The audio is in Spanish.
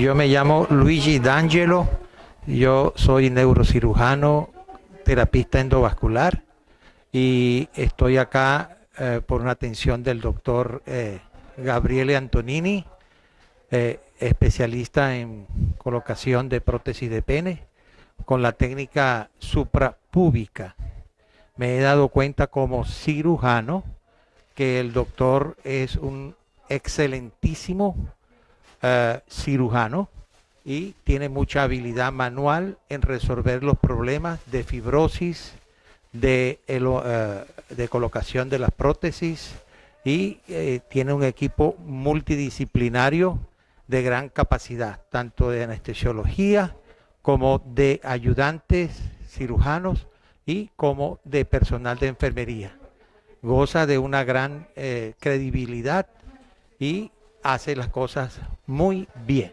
yo me llamo Luigi D'Angelo, yo soy neurocirujano, terapista endovascular y estoy acá eh, por una atención del doctor eh, Gabriele Antonini, eh, especialista en colocación de prótesis de pene con la técnica suprapúbica. Me he dado cuenta como cirujano que el doctor es un excelentísimo eh, cirujano y tiene mucha habilidad manual en resolver los problemas de fibrosis, de, eh, de colocación de las prótesis y eh, tiene un equipo multidisciplinario de gran capacidad, tanto de anestesiología como de ayudantes cirujanos y como de personal de enfermería. Goza de una gran credibilidad y hace las cosas muy bien.